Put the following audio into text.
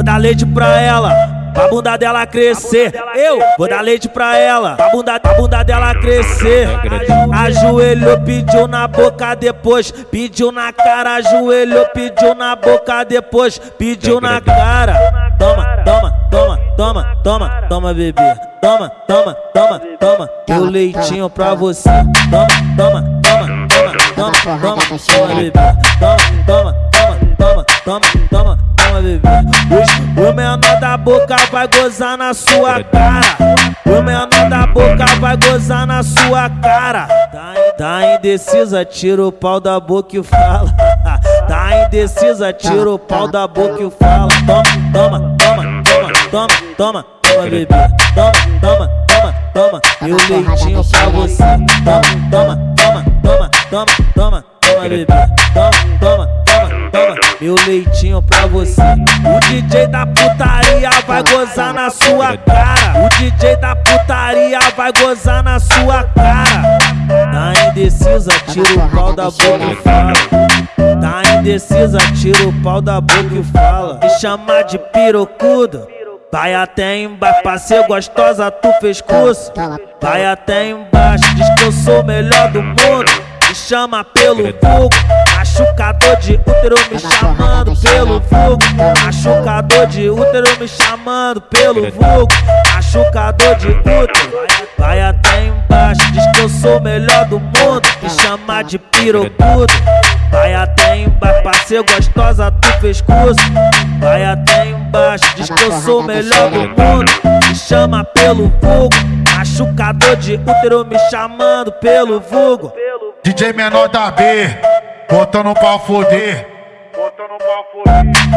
vou dar leite pra ela. Pra bunda dela crescer, eu vou dar leite pra ela. Pra bunda, pra bunda dela crescer. Ajoelhou, pediu na boca depois. Pediu na cara, ajoelhou, pediu na boca depois. Pediu na cara. Toma, toma, toma, toma, toma, toma, bebê. Toma, toma, toma, toma. Meu leitinho pra você. Toma, toma, toma, toma, toma, toma, toma. Toma, toma, toma, toma, toma, toma, toma, bebê. Os, o menor da boca vai gozar na sua cara. O menor da boca vai gozar na sua cara. Tá, tá indecisa, tira o pau da boca e fala. Tá indecisa, tira o pau da boca e fala. Toma, toma, toma, toma, toma, toma, toma, bebê. Toma, toma, toma, toma. Meu leitinho pra você. Toma, toma, toma, toma, toma, toma, toma, bebê. Toma, toma, toma. Meu leitinho pra você. O DJ da putaria vai gozar na sua cara. O DJ da putaria vai gozar na sua cara. Tá indecisa, tira o pau da boca e fala. Tá indecisa, tira o pau da boca e fala. Me chama de pirocudo. Vai até embaixo, pra ser gostosa tu fez curso. Vai até embaixo, diz que eu sou o melhor do mundo. Me chama pelo fogo, machucador de útero me chamando pelo fogo. Machucador de útero me chamando pelo vulgo. Machucador de útero, vai até embaixo, diz que eu sou o melhor do mundo. Me chama de pirocudo. Vai até embaixo, pra ser gostosa tu fez curso. Vai até embaixo, diz que eu sou o melhor do mundo. Me chama pelo fogo, machucador de útero me chamando pelo vulgo. DJ menor da B, botando pra foder. Botando pra foder.